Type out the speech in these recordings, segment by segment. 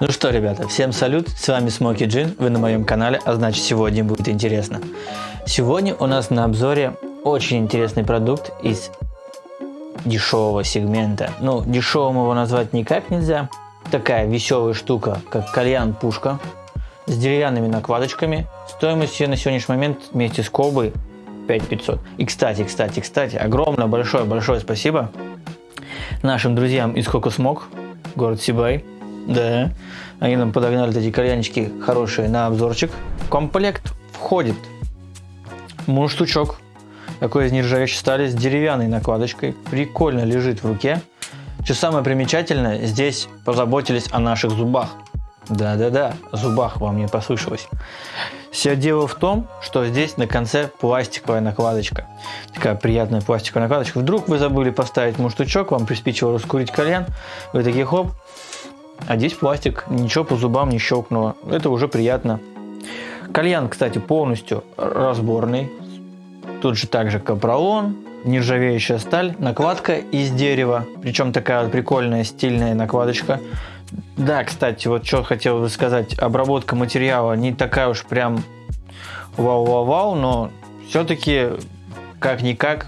Ну что, ребята, всем салют, с вами Смоки Джин, вы на моем канале, а значит сегодня будет интересно. Сегодня у нас на обзоре очень интересный продукт из дешевого сегмента. Ну, дешевым его назвать никак нельзя. Такая веселая штука, как кальян-пушка с деревянными накладочками. Стоимость ее на сегодняшний момент вместе с колбой 5500. И кстати, кстати, кстати, огромное большое-большое спасибо нашим друзьям из Кокосмок, город Сибай. Да, они нам подогнали эти кальянчики хорошие на обзорчик. В комплект входит мундштучок, такой из нержавеющей стали с деревянной накладочкой. Прикольно лежит в руке. Что самое примечательное, здесь позаботились о наших зубах. Да-да-да, зубах вам не послышалось. Все дело в том, что здесь на конце пластиковая накладочка. Такая приятная пластиковая накладочка. Вдруг вы забыли поставить мундштучок, вам приспичило раскурить кальян, вы такие хоп, а здесь пластик, ничего по зубам не щелкнуло. Это уже приятно. Кальян, кстати, полностью разборный. Тут же также капролон, нержавеющая сталь, накладка из дерева. Причем такая прикольная стильная накладочка. Да, кстати, вот что хотел бы сказать. Обработка материала не такая уж прям вау-вау-вау, но все-таки как-никак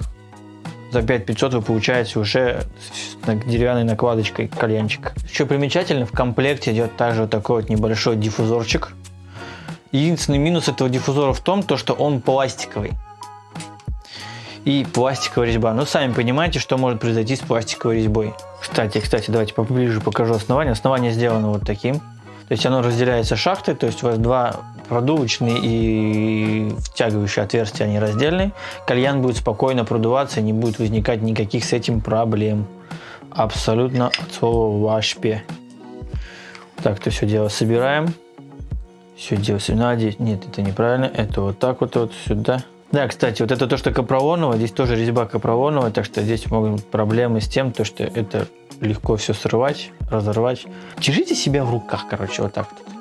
за 5500 вы получаете уже с деревянной накладочкой кальянчик. Еще примечательно, в комплекте идет также вот такой вот небольшой диффузорчик. Единственный минус этого диффузора в том, то, что он пластиковый. И пластиковая резьба. Ну, сами понимаете, что может произойти с пластиковой резьбой. Кстати, кстати, давайте поближе покажу основание. Основание сделано вот таким. То есть оно разделяется шахтой, то есть у вас два продувочные и втягивающие отверстия, они раздельные. Кальян будет спокойно продуваться, не будет возникать никаких с этим проблем. Абсолютно от слова «вашпе». Так, то все дело собираем. Все дело собираем. Нет, это неправильно. Это вот так вот, вот сюда. Да, кстати, вот это то, что капролоновое, здесь тоже резьба капролоновая, так что здесь могут быть проблемы с тем, то, что это легко все срывать, разорвать. Держите себя в руках, короче, вот так вот.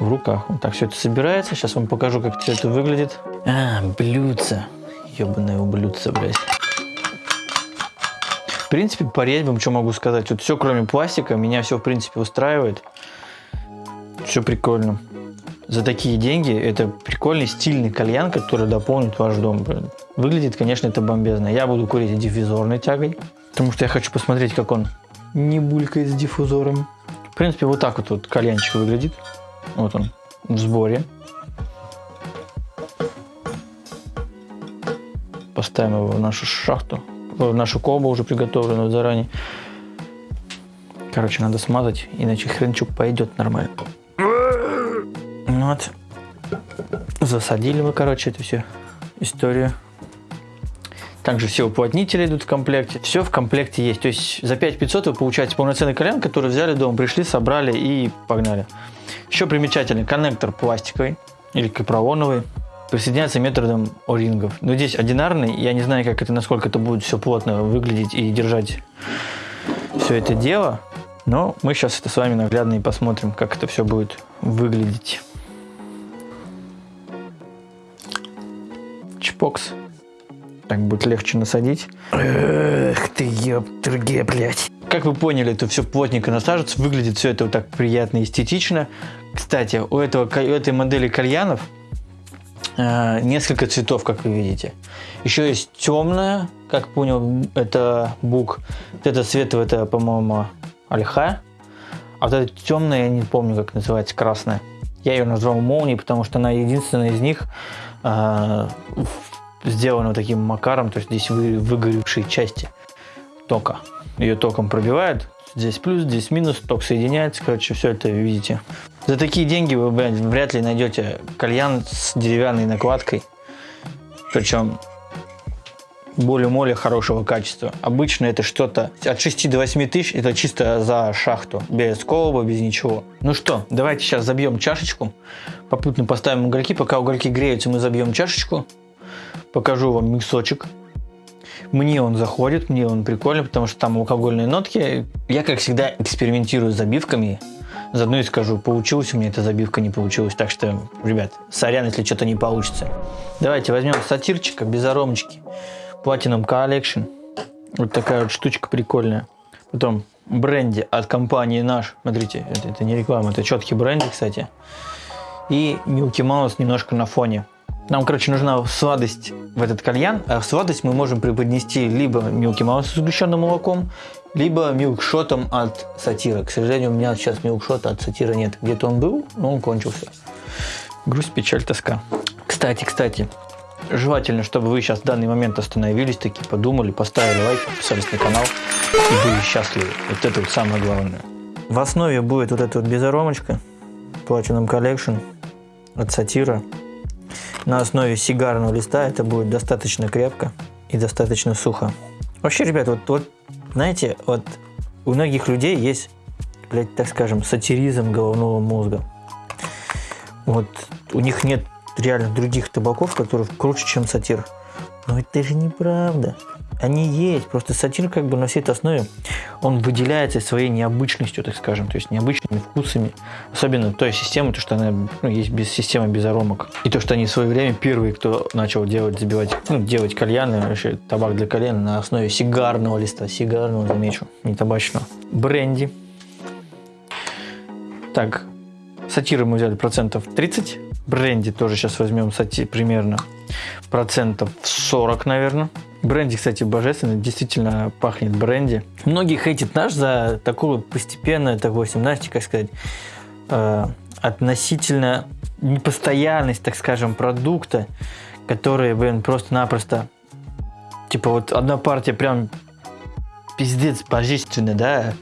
В руках. Вот так все это собирается. Сейчас вам покажу, как все это выглядит. А, блюдце. Ебаное блюдце, блядь. В принципе, по резьбам, что могу сказать. Вот все, кроме пластика, меня все, в принципе, устраивает. Все прикольно. За такие деньги это прикольный стильный кальян, который дополнит ваш дом. Выглядит, конечно, это бомбезно. Я буду курить диффузорной тягой. Потому что я хочу посмотреть, как он не булькает с диффузором. В принципе, вот так вот, вот кальянчик выглядит. Вот он, в сборе. Поставим его в нашу шахту, в нашу колбу уже приготовленную заранее. Короче, надо смазать, иначе хренчук пойдет нормально. Вот. Засадили мы, короче, эту всю историю. Также все уплотнители идут в комплекте. Все в комплекте есть. То есть за 5500 вы получаете полноценный кальян, который взяли дома, пришли, собрали и погнали. Еще примечательный коннектор пластиковый или капролоновый. Присоединяется методом о-рингов. Но здесь одинарный. Я не знаю, как это, насколько это будет все плотно выглядеть и держать все это дело. Но мы сейчас это с вами наглядно и посмотрим, как это все будет выглядеть. Чпокс. Так будет легче насадить. Эх ты, ёптурге, блядь. Как вы поняли, это все плотненько насаживается. Выглядит все это вот так приятно и эстетично. Кстати, у, этого, у этой модели кальянов э, несколько цветов, как вы видите. Еще есть темная, как понял, это бук. Вот это цвет, это, по-моему, ольха. А вот эта темная, я не помню, как называется, красная. Я ее назвал молнией, потому что она единственная из них э, сделано таким макаром, то есть здесь вы, выгоревшие части тока. Ее током пробивают, здесь плюс, здесь минус, ток соединяется, короче, все это видите. За такие деньги вы вряд ли найдете кальян с деревянной накладкой, причем более-молее хорошего качества. Обычно это что-то от 6 до 8 тысяч, это чисто за шахту, без колоба, без ничего. Ну что, давайте сейчас забьем чашечку, попутно поставим угольки, пока угольки греются, мы забьем чашечку, покажу вам миксочек. Мне он заходит, мне он прикольный, потому что там алкогольные нотки. Я, как всегда, экспериментирую с забивками. Заодно и скажу, получилась у меня эта забивка, не получилась. Так что, ребят, сорян, если что-то не получится. Давайте возьмем сатирчика без аромочки. Platinum Collection. Вот такая вот штучка прикольная. Потом бренде от компании наш. Смотрите, это, это не реклама, это четкий бренд, кстати. И Milky Mouse немножко на фоне. Нам, короче, нужна сладость в этот кальян, а сладость мы можем преподнести либо Milky Mouse с сгущенным молоком, либо милкшотом от сатира. К сожалению, у меня сейчас милкшота от сатира нет. Где-то он был, но он кончился. Грусть, печаль, тоска. Кстати, кстати, желательно, чтобы вы сейчас в данный момент остановились, такие подумали, поставили лайк, подписались на канал и были счастливы. Вот это вот самое главное. В основе будет вот эта вот безаромочка Platinum Collection от сатира. На основе сигарного листа это будет достаточно крепко и достаточно сухо. Вообще, ребят, вот, вот знаете, вот у многих людей есть, блядь, так скажем, сатиризм головного мозга. Вот у них нет реально других табаков, которые круче, чем сатир. Но это же неправда. Они есть, просто сатир как бы на всей этой основе, он выделяется своей необычностью, так скажем, то есть необычными вкусами, особенно той системы, то, что она ну, есть без системы без аромок. И то, что они в свое время первые, кто начал делать, забивать, ну, делать кальяны, вообще табак для кальяна на основе сигарного листа, сигарного, замечу, не табачного. Бренди. Так, сатиры мы взяли процентов 30, бренди тоже сейчас возьмем сати примерно процентов 40, наверное. Бренди, кстати, божественно, действительно пахнет бренди. Многие хейтят наш за такую постепенную, такую, знаете, как сказать, э, относительно непостоянность, так скажем, продукта, который, блин, просто-напросто, типа вот одна партия прям пиздец божественно, да,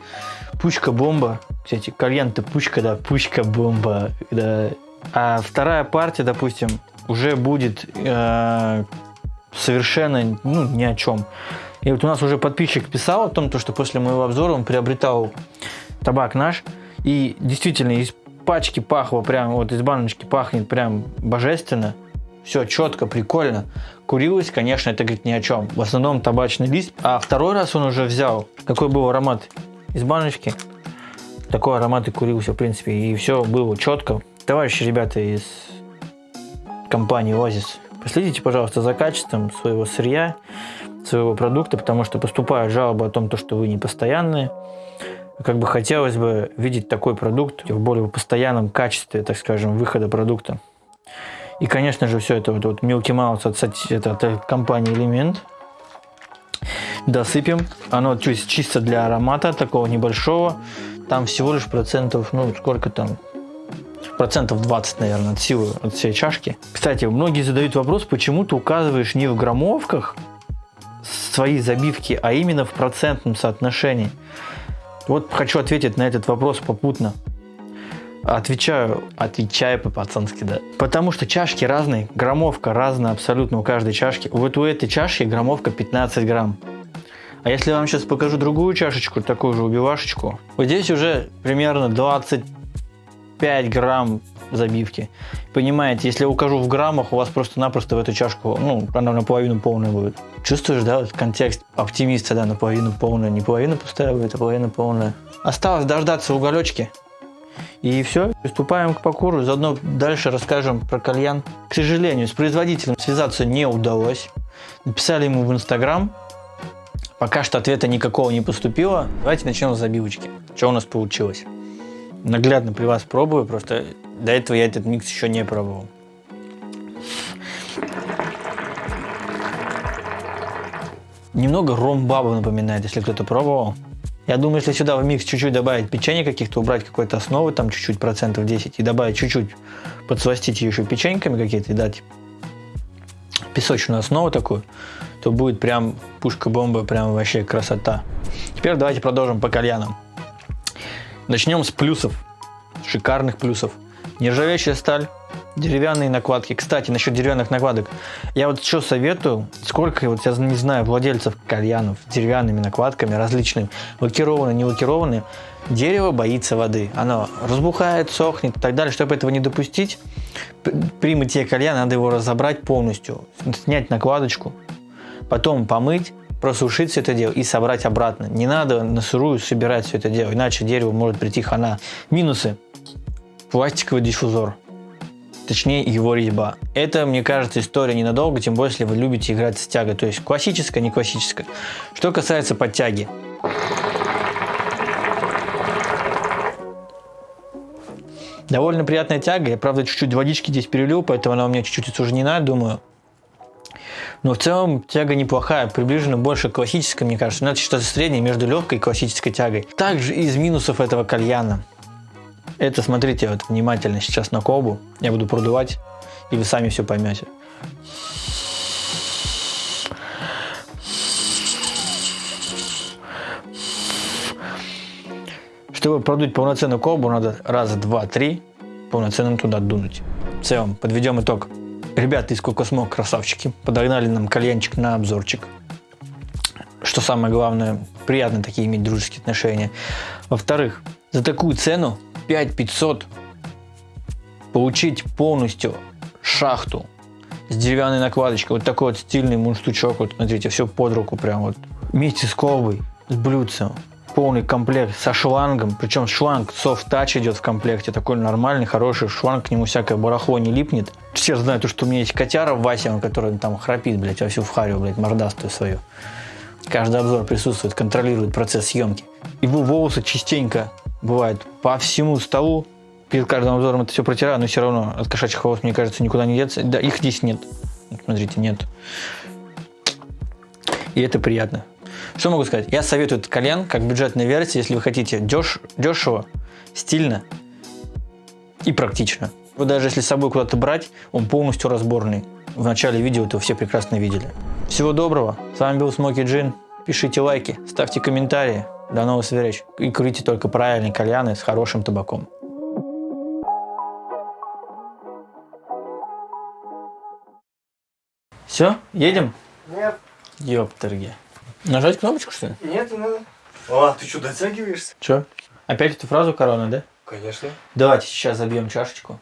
пучка-бомба, кстати, кальян-то пучка, да, пучка-бомба, да, а вторая партия, допустим, уже будет э, совершенно ну, ни о чем. И вот у нас уже подписчик писал о том, что после моего обзора он приобретал табак наш. И действительно из пачки пахло прям, вот из баночки пахнет прям божественно. Все четко, прикольно. Курилось, конечно, это говорит ни о чем. В основном табачный лист. А второй раз он уже взял. Какой был аромат из баночки. Такой аромат и курился, в принципе. И все было четко. Товарищи ребята из компании Oasis Последите, пожалуйста, за качеством своего сырья, своего продукта, потому что поступают жалобы о том, что вы не постоянные. Как бы хотелось бы видеть такой продукт в более постоянном качестве, так скажем, выхода продукта. И, конечно же, все это вот, вот Milky Mouse от, это, от компании Element. Досыпем. Оно чисто для аромата, такого небольшого. Там всего лишь процентов, ну, сколько там, процентов 20, наверное, от силы, от всей чашки. Кстати, многие задают вопрос, почему ты указываешь не в граммовках свои забивки, а именно в процентном соотношении. Вот хочу ответить на этот вопрос попутно. Отвечаю, отвечаю по-пацански, да. Потому что чашки разные, граммовка разная абсолютно у каждой чашки. Вот у этой чашки граммовка 15 грамм. А если я вам сейчас покажу другую чашечку, такую же убивашечку, вот здесь уже примерно 20 5 грамм забивки. Понимаете, если я укажу в граммах, у вас просто-напросто в эту чашку, ну, она наполовину полная будет. Чувствуешь, да, вот контекст оптимиста, да, наполовину полная, не половина пустая будет, а половина полная. Осталось дождаться уголечки. И все, приступаем к покуру, заодно дальше расскажем про кальян. К сожалению, с производителем связаться не удалось. Написали ему в Инстаграм, пока что ответа никакого не поступило. Давайте начнем с забивочки. Что у нас получилось? Наглядно при вас пробую, просто до этого я этот микс еще не пробовал. Немного ром-бабу напоминает, если кто-то пробовал. Я думаю, если сюда в микс чуть-чуть добавить печенье каких-то, убрать какой-то основы, там чуть-чуть, процентов 10, и добавить чуть-чуть, подсластить еще печеньками какие-то и дать песочную основу такую, то будет прям пушка-бомба, прям вообще красота. Теперь давайте продолжим по кальянам. Начнем с плюсов, шикарных плюсов. Нержавеющая сталь, деревянные накладки. Кстати, насчет деревянных накладок. Я вот что советую, сколько, вот я не знаю, владельцев кальянов с деревянными накладками различными, лакированные, не лакированные, дерево боится воды. Оно разбухает, сохнет и так далее. Чтобы этого не допустить, при мытье кальяна надо его разобрать полностью, снять накладочку, потом помыть, просушить все это дело и собрать обратно. Не надо на сырую собирать все это дело, иначе дерево может прийти хана. Минусы. Пластиковый диффузор. Точнее, его резьба. Это, мне кажется, история ненадолго, тем более, если вы любите играть с тягой. То есть, классическая, не классическая. Что касается подтяги. Довольно приятная тяга. Я, правда, чуть-чуть водички здесь перелил, поэтому она у меня чуть-чуть отсужнена, думаю. Но в целом тяга неплохая, приближена больше к классической, мне кажется. Но это что-то среднее между легкой и классической тягой. Также из минусов этого кальяна. Это, смотрите, вот внимательно сейчас на колбу. Я буду продувать, и вы сами все поймете. Чтобы продуть полноценную колбу, надо раз, два, три полноценно туда дунуть. В целом, подведем итог. Ребята из Кокосмок красавчики, подогнали нам кальянчик на обзорчик. Что самое главное, приятно такие иметь дружеские отношения. Во-вторых, за такую цену 5500 получить полностью шахту с деревянной накладочкой. Вот такой вот стильный мундштучок. Вот смотрите, все под руку прям вот. Вместе с колбой, с блюдцем. Полный комплект со шлангом. Причем шланг soft touch идет в комплекте. Такой нормальный, хороший шланг. К нему всякое барахло не липнет. Все знают, что у меня есть котяра Вася, который там храпит, блядь, во всю вхарю, блядь, мордастую свою. Каждый обзор присутствует, контролирует процесс съемки. Его волосы частенько бывают по всему столу. Перед каждым обзором это все протираю, но все равно от кошачьих волос, мне кажется, никуда не деться. Да, их здесь нет. Смотрите, нет. И это приятно. Что могу сказать? Я советую этот кальян как бюджетная версия, если вы хотите деш дешево, стильно и практично. Вы даже если с собой куда-то брать, он полностью разборный. В начале видео это все прекрасно видели. Всего доброго. С вами был Смоки Джин. Пишите лайки, ставьте комментарии. До новых встреч. И курите только правильные кальяны с хорошим табаком. Все, едем? Нет, Ёптерги. Нажать кнопочку, что ли? нет, не надо. А, ты что, дотягиваешься? Че? Опять эту фразу корона, да? Конечно. Давайте сейчас забьем чашечку.